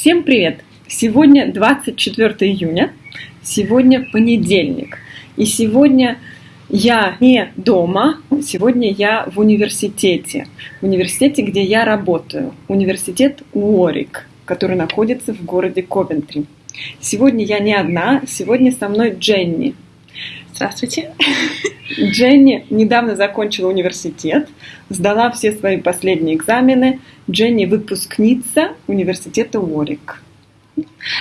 Всем привет! Сегодня 24 июня, сегодня понедельник. И сегодня я не дома, сегодня я в университете. В университете, где я работаю. Университет Уорик, который находится в городе Ковентри. Сегодня я не одна, сегодня со мной Дженни. Здравствуйте. Дженни недавно закончила университет, сдала все свои последние экзамены. Дженни выпускница университета Уорик.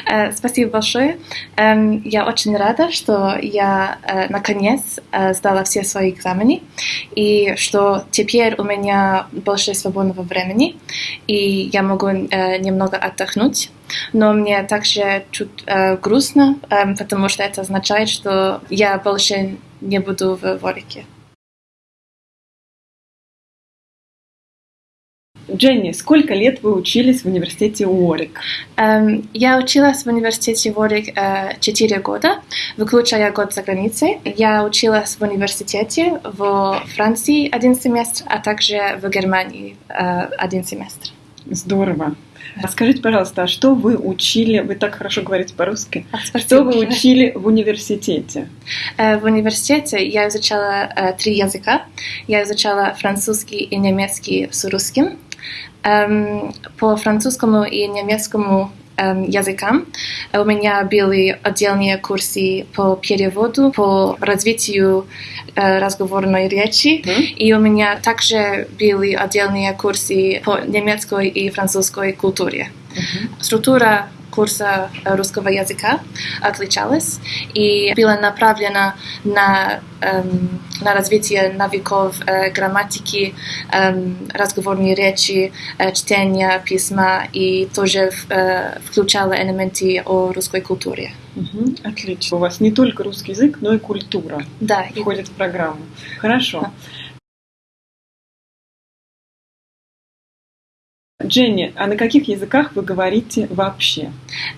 Э, спасибо большое. Эм, я очень рада, что я э, наконец э, сдала все свои экзамены и что теперь у меня больше свободного времени и я могу немного отдохнуть. Но мне также чуть грустно, эм, потому что это означает, что я больше не буду в Ворике. Дженни, сколько лет вы учились в университете Уорик? Um, я училась в университете Уорик uh, 4 года, выключая год за границей. Я училась в университете в Франции один семестр, а также в Германии uh, один семестр. Здорово. Скажите, пожалуйста, а что вы учили, вы так хорошо говорите по-русски, а, что вы учили в университете? В университете я изучала три языка. Я изучала французский и немецкий с русским. Эм, по французскому и немецкому эм, языкам. У меня были отдельные курсы по переводу, по развитию э, разговорной речи, mm-hmm. и у меня также были отдельные курсы по немецкой и французской культуре. Mm-hmm. Структура курса русского языка отличалась и была направлена на, эм, на развитие навыков э, грамматики, эм, разговорной речи, э, чтения письма и тоже э, включала элементы о русской культуре. Угу, отлично. У вас не только русский язык, но и культура да, входит и... в программу. Хорошо. Дженни, а на каких языках вы говорите вообще?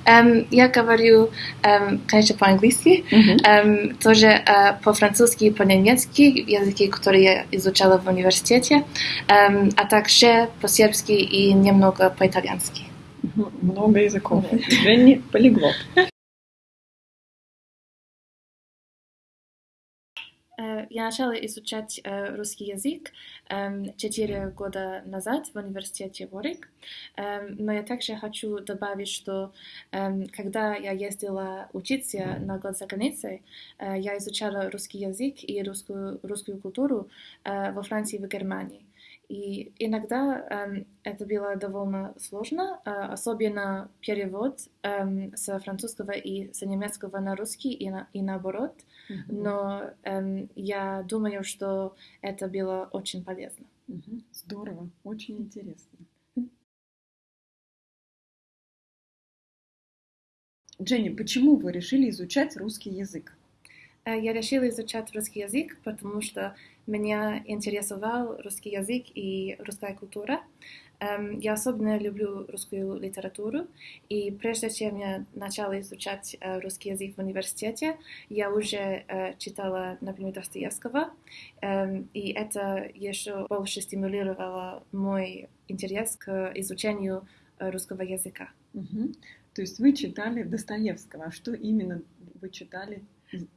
Um, я говорю, um, конечно, по-английски, uh-huh. um, тоже uh, по-французски и по-немецки, языки, которые я изучала в университете, um, а также по-сербски и немного по-итальянски. Uh-huh. Много языков. Дженни полиглот. Я начала изучать э, русский язык э, 4 года назад в университете Ворик, э, но я также хочу добавить, что э, когда я ездила учиться на год за границей, э, я изучала русский язык и русскую, русскую культуру э, во Франции и в Германии. И иногда эм, это было довольно сложно, э, особенно перевод эм, с французского и с немецкого на русский и, на, и наоборот. Mm-hmm. Но эм, я думаю, что это было очень полезно. Mm-hmm. Здорово, очень интересно. Дженни, почему вы решили изучать русский язык? Э, я решила изучать русский язык, потому что меня интересовал русский язык и русская культура. Эм, я особенно люблю русскую литературу, и прежде чем я начала изучать э, русский язык в университете, я уже э, читала, например, Достоевского, эм, и это еще больше стимулировало мой интерес к изучению русского языка. Угу. То есть вы читали Достоевского, а что именно вы читали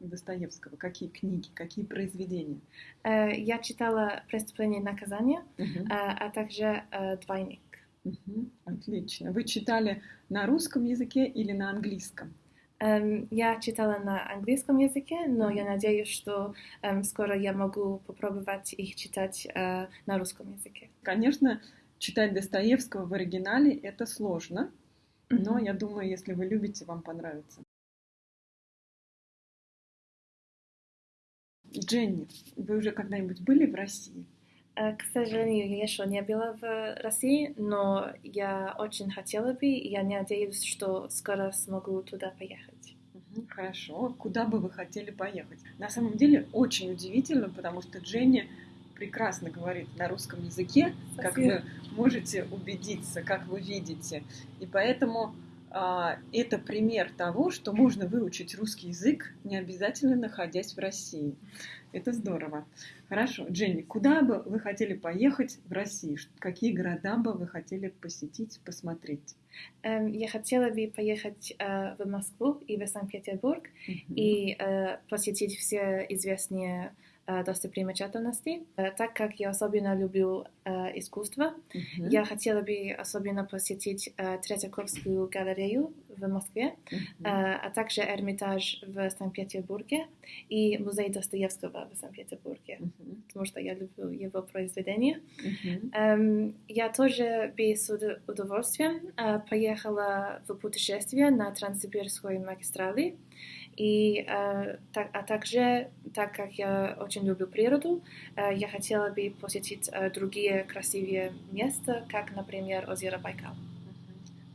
Достоевского? Какие книги, какие произведения? Э, я читала «Преступление и наказание», uh-huh. а также э, «Двойник». Uh-huh. Отлично. Вы читали на русском языке или на английском? Um, я читала на английском языке, но я надеюсь, что um, скоро я могу попробовать их читать на русском языке. Конечно, читать Достоевского в оригинале это сложно, но я думаю, если вы любите, вам понравится. Дженни, вы уже когда-нибудь были в России? К сожалению, я еще не была в России, но я очень хотела бы, и я надеюсь, что скоро смогу туда поехать. Хорошо. Куда бы вы хотели поехать? На самом деле очень удивительно, потому что Дженни прекрасно говорит на русском языке, Спасибо. как вы можете убедиться, как вы видите. И поэтому это пример того, что можно выучить русский язык, не обязательно находясь в России. Это здорово. Хорошо. Дженни, куда бы вы хотели поехать в России? Какие города бы вы хотели посетить, посмотреть? Эм, я хотела бы поехать э, в Москву и в Санкт-Петербург mm-hmm. и э, посетить все известные Э, достопримечательностей. Э, так как я особенно люблю э, искусство, uh-huh. я хотела бы особенно посетить Третьяковскую галерею в Москве, uh-huh. а также Эрмитаж в Санкт-Петербурге и музей Достоевского в Санкт-Петербурге, uh-huh. потому что я люблю его произведения. Uh-huh. Я тоже бы с удовольствием поехала в путешествие на Транссибирской магистрали. И, э, так, а также, так как я очень люблю природу, э, я хотела бы посетить э, другие красивые места, как, например, озеро Байкал.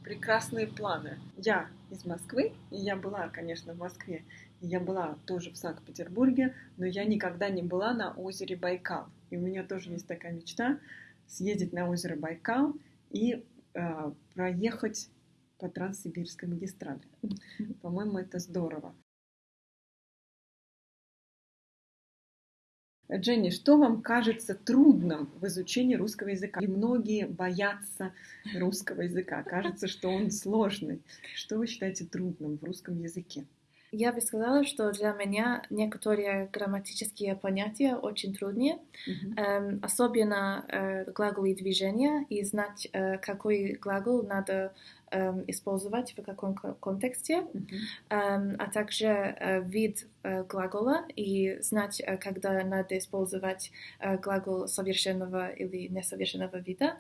Прекрасные планы. Я из Москвы, и я была, конечно, в Москве, и я была тоже в Санкт-Петербурге, но я никогда не была на озере Байкал. И у меня тоже есть такая мечта съездить на озеро Байкал и э, проехать по Транссибирской магистрали. По-моему, это здорово. Дженни, что вам кажется трудным в изучении русского языка? И многие боятся русского языка. Кажется, что он сложный. Что вы считаете трудным в русском языке? Я бы сказала, что для меня некоторые грамматические понятия очень трудные, mm-hmm. эм, особенно э, глаголы движения и знать, э, какой глагол надо использовать в каком контексте, mm-hmm. а также э, вид э, глагола и знать, э, когда надо использовать глагол совершенного или несовершенного вида.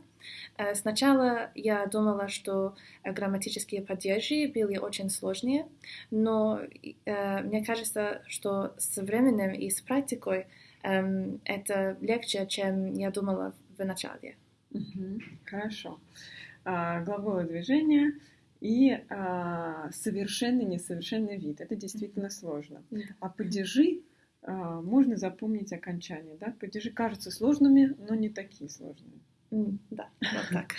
Сначала я думала, что грамматические падежи были очень сложные, но мне кажется, что с временем и с практикой эм, это легче, чем я думала в начале. Угу, хорошо. Глаголы движения и а, совершенный несовершенный вид. Это действительно сложно. А падежи а, можно запомнить окончание. Да? Падежи кажутся сложными, но не такие сложные. Да, вот так.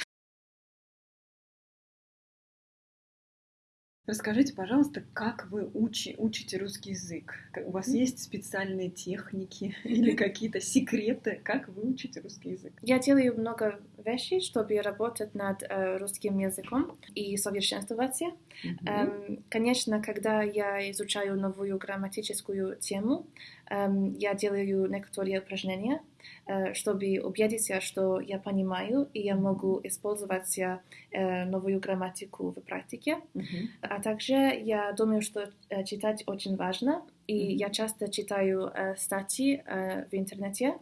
Расскажите, пожалуйста, как вы учи, учите русский язык? У вас есть специальные техники или какие-то секреты, как вы учите русский язык? Я делаю много вещей, чтобы работать над э, русским языком и совершенствоваться. Mm-hmm. Эм, конечно, когда я изучаю новую грамматическую тему, я делаю некоторые упражнения, э, чтобы убедиться, что я понимаю и я могу использовать э, новую грамматику в практике. Mm-hmm. А также я думаю, что э, читать очень важно, и mm-hmm. я часто читаю э, статьи э, в интернете,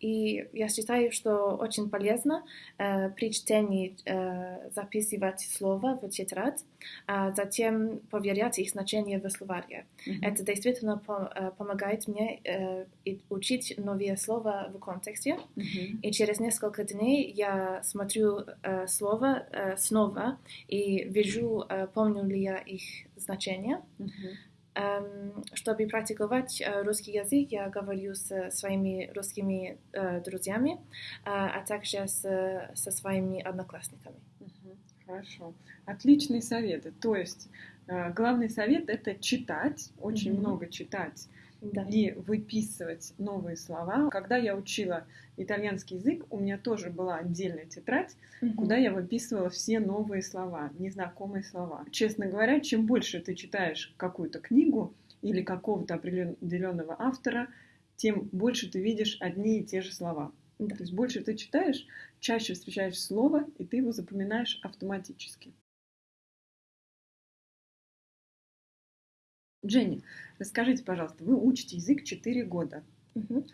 и я считаю, что очень полезно э, при чтении э, записывать слова в тетрадь, а затем проверять их значение в словаре. Mm-hmm. Это действительно по, э, помогает мне э, учить новые слова в контексте. Mm-hmm. И через несколько дней я смотрю э, слова э, снова и вижу, э, помню ли я их значение. Mm-hmm. Чтобы практиковать э, русский язык, я говорю с своими русскими э, друзьями, а также с, со своими одноклассниками. Хорошо. Отличные советы. То есть э, главный совет это читать, очень mm-hmm. много читать да. и выписывать новые слова. Когда я учила итальянский язык, у меня тоже была отдельная тетрадь, угу. куда я выписывала все новые слова, незнакомые слова. Честно говоря, чем больше ты читаешь какую-то книгу или какого-то определенного автора, тем больше ты видишь одни и те же слова. Да. То есть больше ты читаешь, чаще встречаешь слово, и ты его запоминаешь автоматически. Дженни, расскажите, пожалуйста, вы учите язык 4 года. Угу.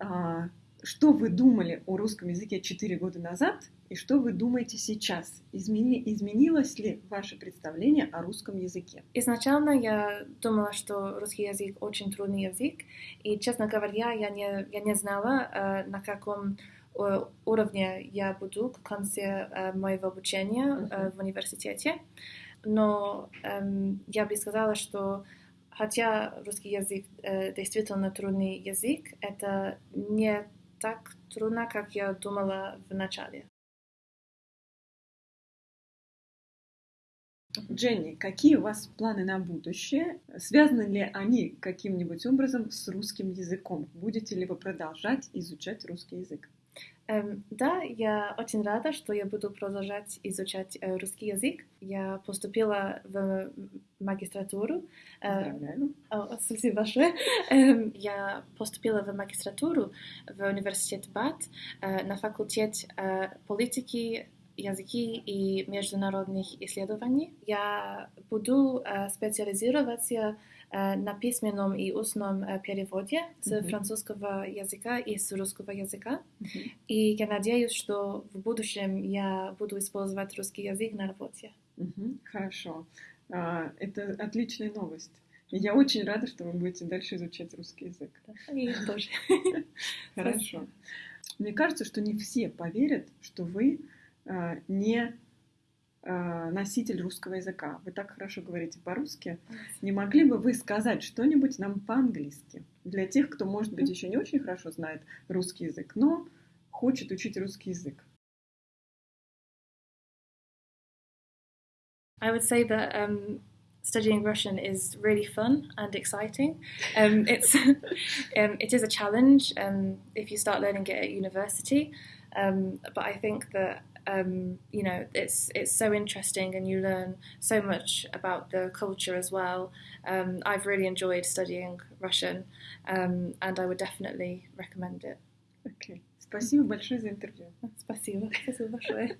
А, что вы думали о русском языке 4 года назад и что вы думаете сейчас? Измени, изменилось ли ваше представление о русском языке? Изначально я думала, что русский язык очень трудный язык, и, честно говоря, я не, я не знала, э, на каком э, уровне я буду к концу э, моего обучения uh-huh. в университете но эм, я бы сказала, что хотя русский язык э, действительно трудный язык, это не так трудно, как я думала в начале. Дженни, какие у вас планы на будущее? Связаны ли они каким-нибудь образом с русским языком? Будете ли вы продолжать изучать русский язык? Эм, да, я очень рада, что я буду продолжать изучать э, русский язык. Я поступила в магистратуру. Э, Поздравляю. О, спасибо большое. Эм, я поступила в магистратуру в университет БАТ э, на факультет э, политики языки и международных исследований. Я буду э, специализироваться э, на письменном и устном э, переводе с mm-hmm. французского языка и с русского языка. Mm-hmm. И я надеюсь, что в будущем я буду использовать русский язык на работе. Mm-hmm. Хорошо. А, это отличная новость. И я очень рада, что вы будете дальше изучать русский язык. Да, и тоже. Хорошо. Мне кажется, что не все поверят, что вы Э, не э, носитель русского языка. Вы так хорошо говорите по-русски. Не могли бы вы сказать что-нибудь нам по-английски? Для тех, кто, может быть, еще не очень хорошо знает русский язык, но хочет учить русский язык. I would say that um, studying Russian is really fun and exciting. Um, it's um, it is a challenge um, if you start learning it at university, um, but I think that um, you know, it's it's so interesting, and you learn so much about the culture as well. Um, I've really enjoyed studying Russian, um, and I would definitely recommend it. Okay. Спасибо большое за интервью. Спасибо. Спасибо большое.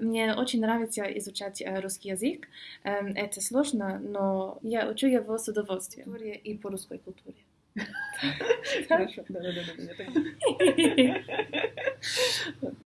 Мне очень нравится изучать русский язык. Это сложно, но я учу его с удовольствием и по русской культуре. Хорошо, да-да-да,